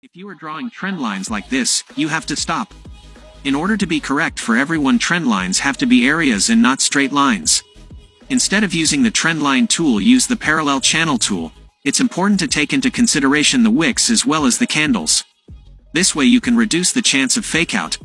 If you are drawing trend lines like this, you have to stop. In order to be correct for everyone trend lines have to be areas and not straight lines. Instead of using the trend line tool use the parallel channel tool. It's important to take into consideration the wicks as well as the candles. This way you can reduce the chance of fakeout,